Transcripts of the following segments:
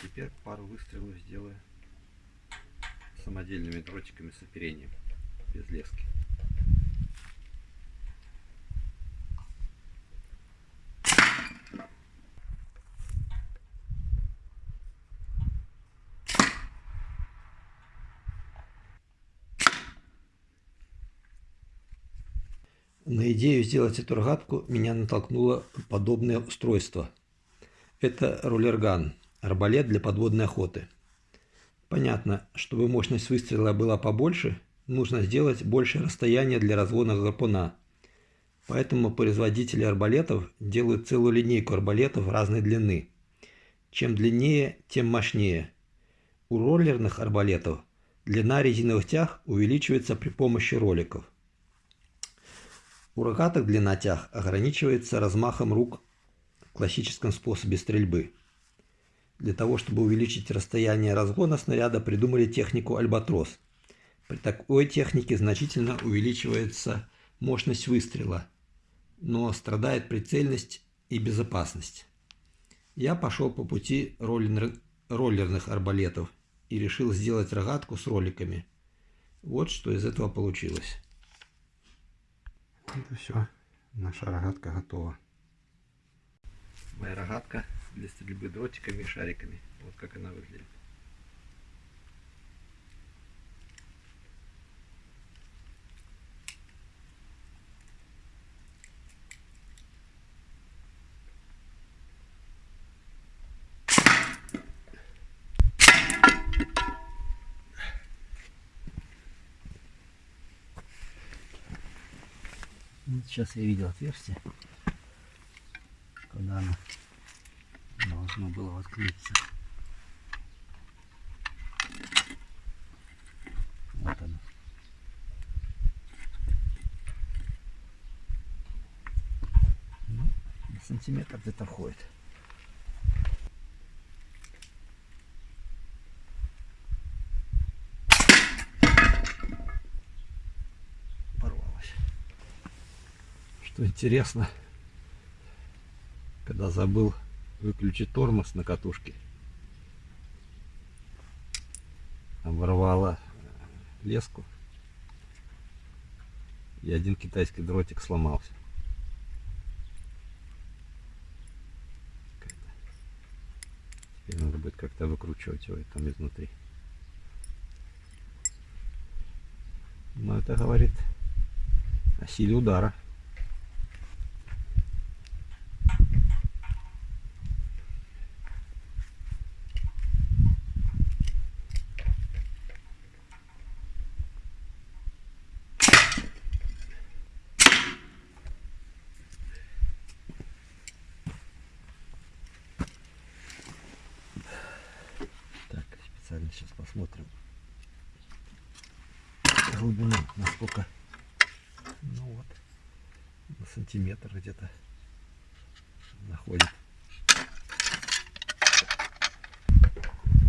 Теперь пару выстрелов сделаю самодельными дротиками с оперением, без лески. На идею сделать эту рогатку меня натолкнуло подобное устройство. Это рулерган, арбалет для подводной охоты. Понятно, чтобы мощность выстрела была побольше, нужно сделать большее расстояние для разгона гарпуна. Поэтому производители арбалетов делают целую линейку арбалетов разной длины. Чем длиннее, тем мощнее. У роллерных арбалетов длина резиновых тяг увеличивается при помощи роликов. У рогаток длина тяг ограничивается размахом рук в классическом способе стрельбы. Для того, чтобы увеличить расстояние разгона снаряда, придумали технику альбатрос. При такой технике значительно увеличивается мощность выстрела, но страдает прицельность и безопасность. Я пошел по пути роллер... роллерных арбалетов и решил сделать рогатку с роликами. Вот что из этого получилось. Это все, наша рогатка готова. Моя рогатка для стрельбы дротиками и шариками. Вот как она выглядит. Вот сейчас я видел отверстие, когда оно должно было воткнуться. Вот оно. Ну, сантиметр где-то входит. Что интересно, когда забыл выключить тормоз на катушке, оборвала леску, и один китайский дротик сломался. Теперь надо будет как-то выкручивать его там изнутри. Но это говорит о силе удара. Насколько, ну вот, на сантиметр где-то находит.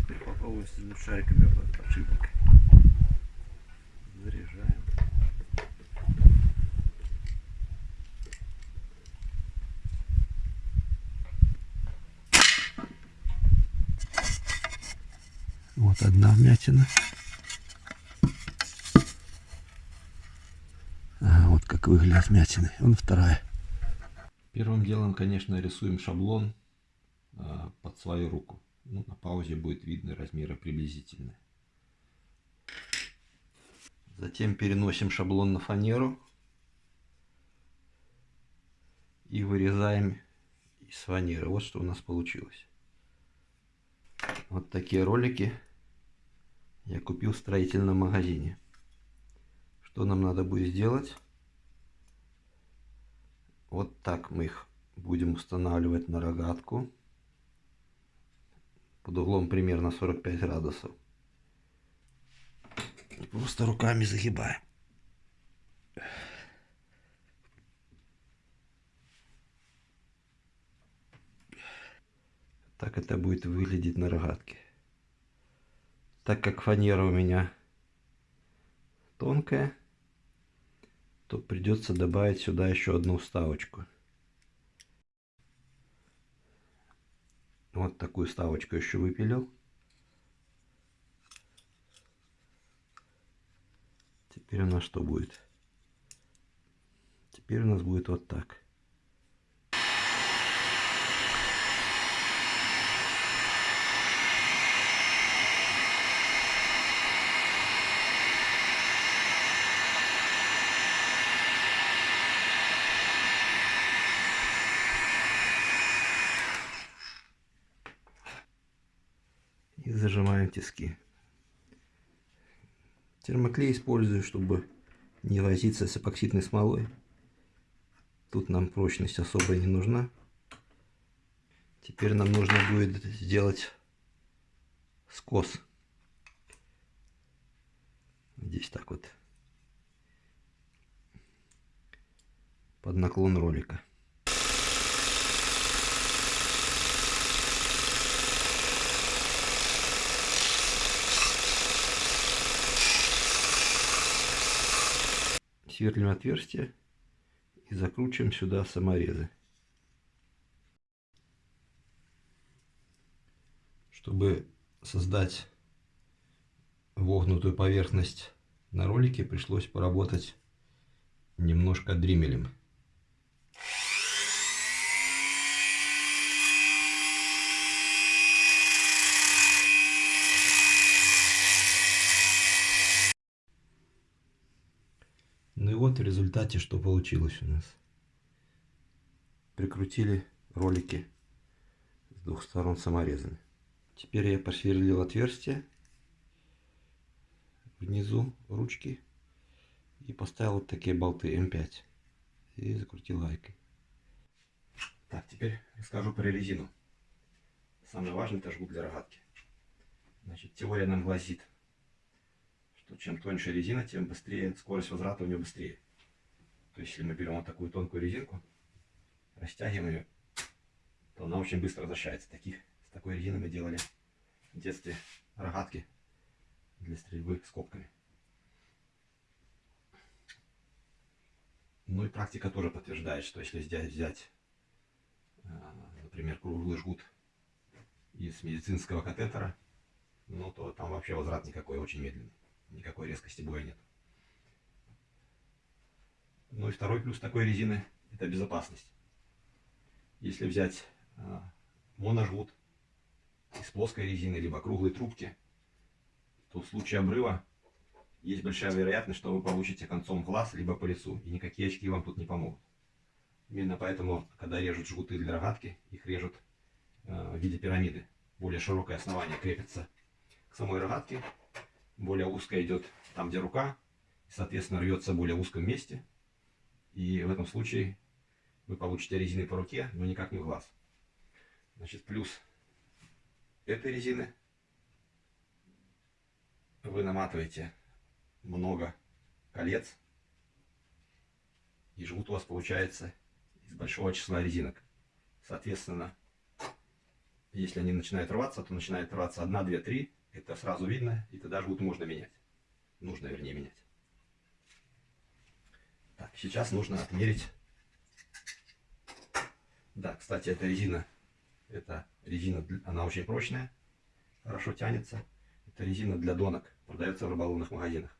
Теперь попробуем с шариками подшипник. Заряжаем. Вот одна вмятина. А, вот как выглядят вмятины. Вон вторая. Первым делом, конечно, рисуем шаблон а, под свою руку. Ну, на паузе будет видны размеры приблизительные. Затем переносим шаблон на фанеру. И вырезаем из фанеры. Вот что у нас получилось. Вот такие ролики я купил в строительном магазине. Что нам надо будет сделать? Вот так мы их будем устанавливать на рогатку под углом примерно 45 градусов. И просто руками загибаем. Так это будет выглядеть на рогатке. Так как фанера у меня тонкая, то придется добавить сюда еще одну вставочку. Вот такую ставочку еще выпилил. Теперь у нас что будет? Теперь у нас будет вот так. И зажимаем тиски. Термоклей использую, чтобы не возиться с эпоксидной смолой. Тут нам прочность особо не нужна. Теперь нам нужно будет сделать скос. Здесь так вот. Под наклон ролика. Сверлим отверстие и закручиваем сюда саморезы. Чтобы создать вогнутую поверхность на ролике, пришлось поработать немножко дримелем. Вот в результате что получилось у нас. Прикрутили ролики с двух сторон саморезами. Теперь я просверлил отверстие внизу ручки и поставил вот такие болты М5 и закрутил гайкой. Так, теперь расскажу про резину. Самое важное это жгут для рогатки. Значит, теория нам гласит, что чем тоньше резина, тем быстрее скорость возврата у нее быстрее. То есть, если мы берем вот такую тонкую резинку, растягиваем ее, то она очень быстро возвращается. Таких, с такой резиной мы делали в детстве рогатки для стрельбы скобками. Ну и практика тоже подтверждает, что если взять, взять например, круглый жгут из медицинского катетера, ну то там вообще возврат никакой, очень медленный никакой резкости боя нет. Ну и второй плюс такой резины – это безопасность. Если взять э, моножгут из плоской резины, либо круглой трубки, то в случае обрыва есть большая вероятность, что вы получите концом глаз, либо по лицу, и никакие очки вам тут не помогут. Именно поэтому, когда режут жгуты для рогатки, их режут э, в виде пирамиды. Более широкое основание крепится к самой рогатке, более узкая идет там, где рука, и, соответственно, рвется в более узком месте. И в этом случае вы получите резины по руке, но никак не в глаз. Значит, плюс этой резины вы наматываете много колец, и жгут у вас получается из большого числа резинок. Соответственно, если они начинают рваться, то начинает рваться 1, 2, 3, это сразу видно, и тогда жгут можно менять. Нужно, вернее, менять. Так, сейчас нужно отмерить. Да, кстати, эта резина, это резина, она очень прочная, хорошо тянется. Это резина для донок, продается в рыболовных магазинах.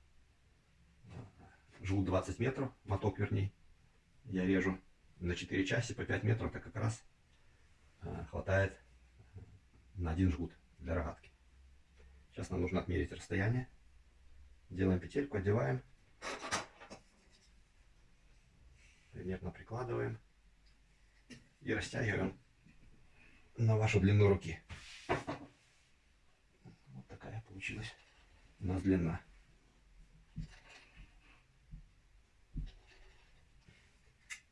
Жгут 20 метров, моток вернее. Я режу на 4 части по 5 метров, это как раз а, хватает на один жгут для рогатки. Сейчас нам нужно отмерить расстояние. Делаем петельку, одеваем. Примерно прикладываем. И растягиваем на вашу длину руки. Вот такая получилась у нас длина.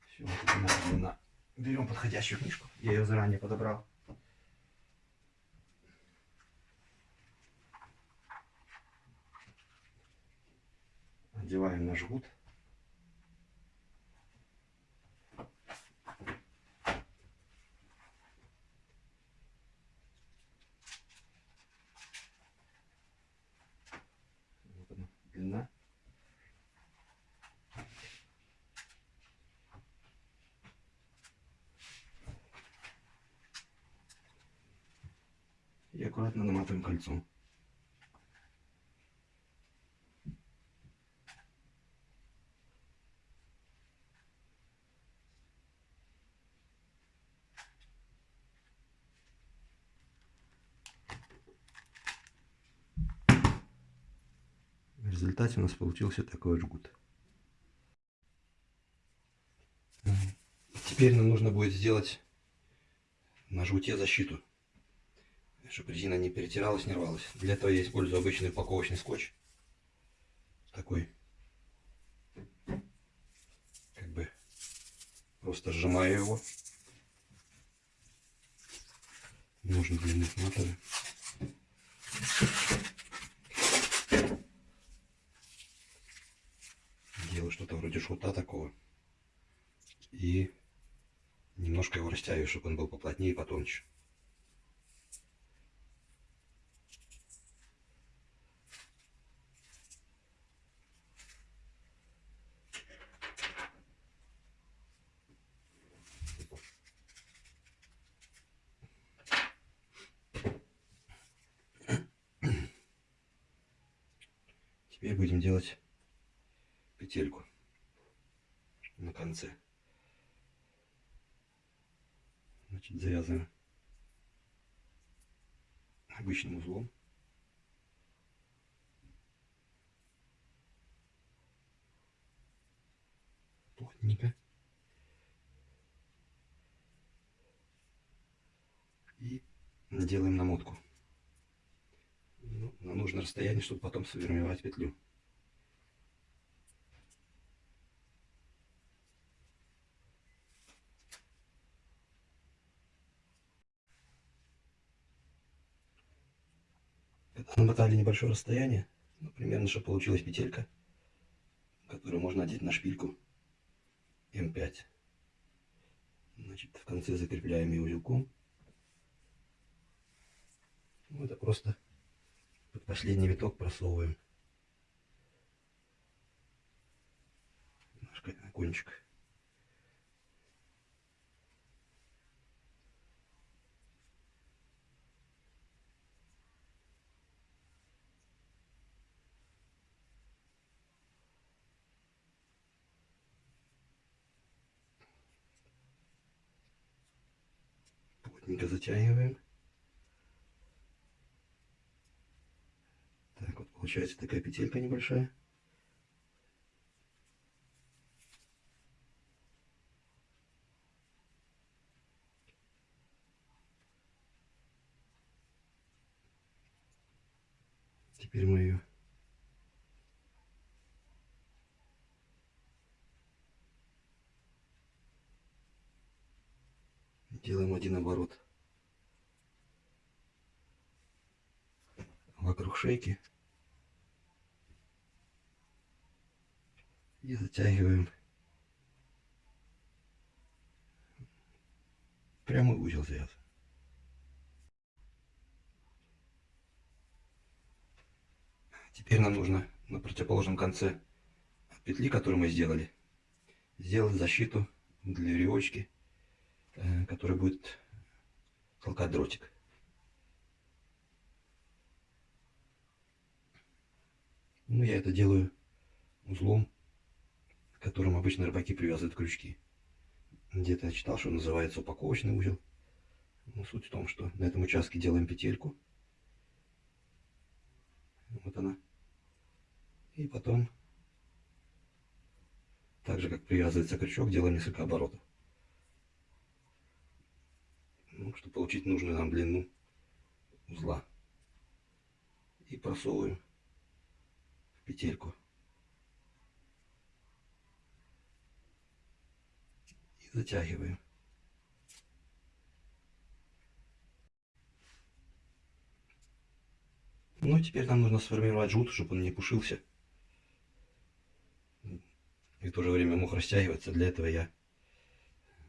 Все, вот длина. Берем подходящую книжку. Я ее заранее подобрал. Одеваем на жгут. Вот она, длина. И аккуратно наматываем кольцом. Результате у нас получился такой жгут. Теперь нам нужно будет сделать на жгуте защиту, чтобы резина не перетиралась, не рвалась. Для этого я использую обычный упаковочный скотч. Такой. Как бы просто сжимаю его. Нужно длины сматываю. Делаю что-то вроде шута такого. И немножко его растягиваю, чтобы он был поплотнее и потоньше. Теперь будем делать петельку на конце. Значит, завязываем обычным узлом. Плотненько. И делаем намотку. Ну, на нужное расстояние, чтобы потом сформировать петлю. Намотали небольшое расстояние, ну, примерно, чтобы получилась петелька, которую можно одеть на шпильку М5. Значит, в конце закрепляем ее узелком. Ну, это просто под последний виток просовываем. Немножко на кончик. Плотненько затягиваем. Так вот получается такая петелька небольшая. Теперь мы ее делаем один оборот вокруг шейки. И затягиваем. Прямой узел завязываем. Теперь нам нужно на противоположном конце петли, которую мы сделали, сделать защиту для веревочки который будет толкать дротик. Ну, я это делаю узлом, которым обычно рыбаки привязывают крючки. Где-то я читал, что называется упаковочный узел. Но суть в том, что на этом участке делаем петельку. Вот она. И потом, так же как привязывается крючок, делаем несколько оборотов ну, чтобы получить нужную нам длину узла. И просовываем в петельку. И затягиваем. Ну, теперь нам нужно сформировать жгут, чтобы он не пушился. И в то же время мог растягиваться. Для этого я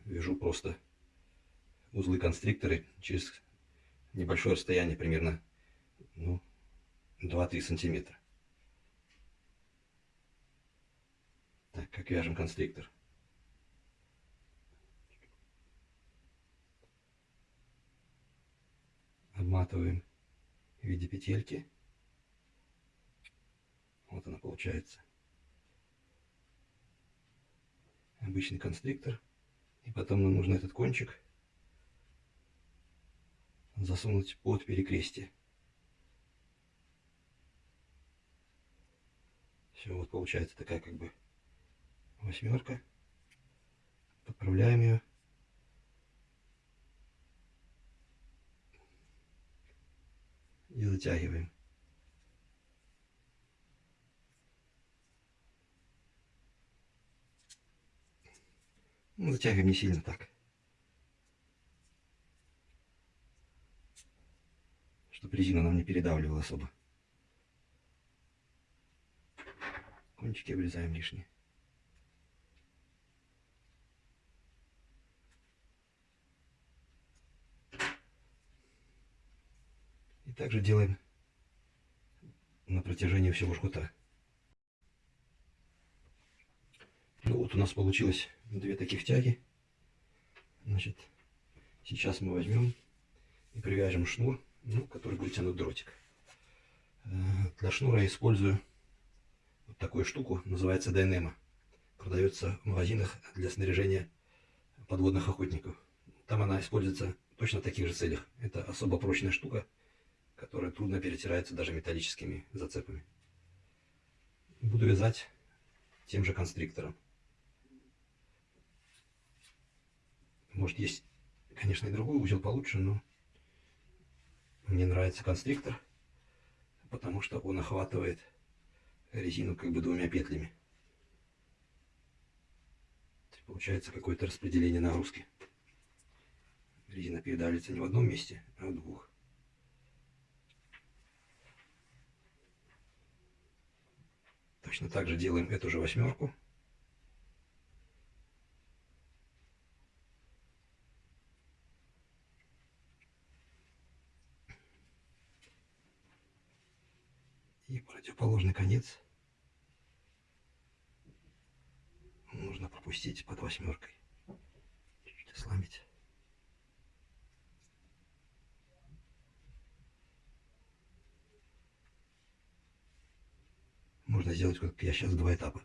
вяжу просто узлы констрикторы через небольшое расстояние, примерно ну, 2-3 сантиметра. Так, как вяжем констриктор. Обматываем в виде петельки. Вот она получается. Обычный конструктор. И потом нам нужно этот кончик засунуть под перекрестие. Все, вот получается такая как бы восьмерка. Подправляем ее. И затягиваем. Ну, затягиваем не сильно так. Чтобы резина нам не передавливала особо. Кончики обрезаем лишние. И также делаем на протяжении всего жгута. Ну вот у нас получилось две таких тяги. Значит, сейчас мы возьмем и привяжем шнур, ну, который будет тянуть дротик. Э, для шнура я использую вот такую штуку, называется Дайнема. Продается в магазинах для снаряжения подводных охотников. Там она используется точно в таких же целях. Это особо прочная штука, которая трудно перетирается даже металлическими зацепами. Буду вязать тем же констриктором. Может есть, конечно, и другой узел получше, но мне нравится конструктор, потому что он охватывает резину как бы двумя петлями. Получается какое-то распределение нагрузки. Резина передавливается не в одном месте, а в двух. Точно так же делаем эту же восьмерку. И противоположный конец нужно пропустить под восьмеркой. Чуть-чуть ослабить. Можно сделать, как я сейчас, два этапа.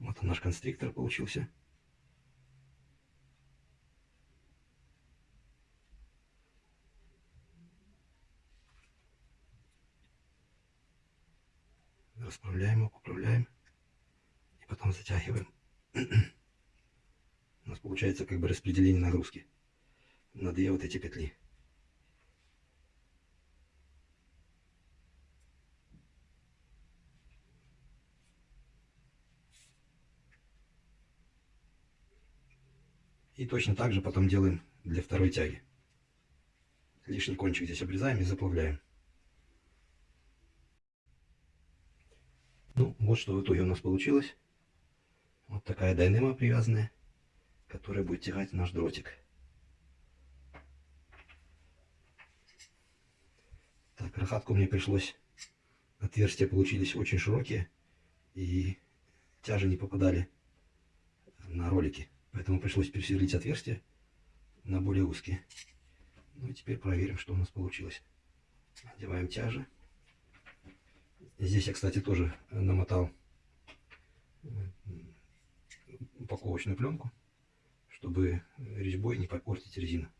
Вот наш конструктор получился. Расправляем его, поправляем и потом затягиваем. У нас получается как бы распределение нагрузки на две вот эти петли. И точно так же потом делаем для второй тяги. Лишний кончик здесь обрезаем и заплавляем. Вот что в итоге у нас получилось. Вот такая дайнема привязанная, которая будет тягать наш дротик. Так, рахатку мне пришлось, отверстия получились очень широкие, и тяжи не попадали на ролики. Поэтому пришлось пересверлить отверстия на более узкие. Ну и теперь проверим, что у нас получилось. Одеваем тяжи. Здесь я, кстати, тоже намотал упаковочную пленку, чтобы резьбой не попортить резину.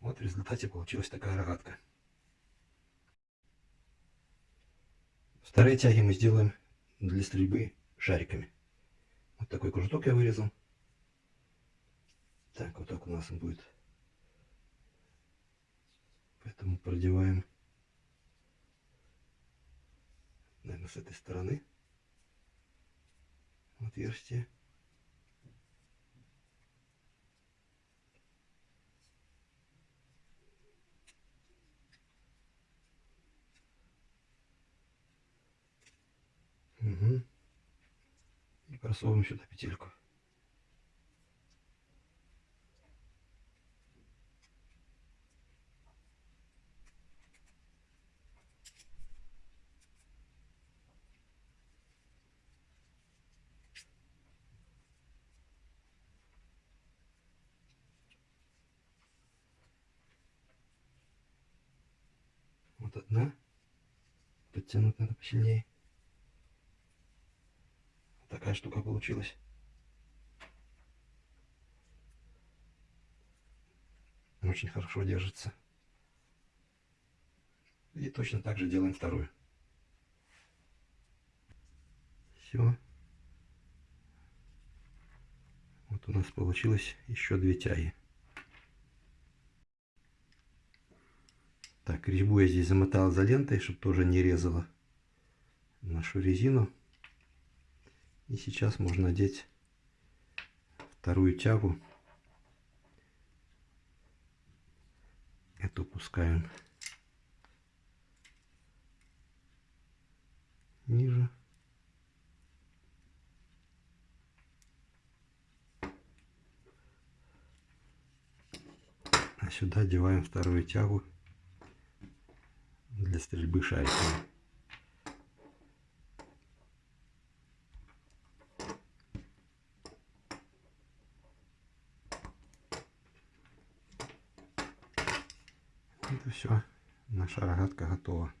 Вот в результате получилась такая рогатка. Вторые тяги мы сделаем для стрельбы шариками. Вот такой кружок я вырезал. Так, вот так у нас будет. Поэтому продеваем, наверное, с этой стороны отверстие. Угу. И просовываем сюда петельку. Вот одна. Подтянуть надо посильнее. Вот такая штука получилась. Очень хорошо держится. И точно так же делаем вторую. Все. Вот у нас получилось еще две тяги. Так, резьбу я здесь замотал изолентой, чтобы тоже не резала нашу резину. И сейчас можно надеть вторую тягу. Эту пускаем ниже. А сюда одеваем вторую тягу для стрельбы шариками. Это все. Наша рогатка готова.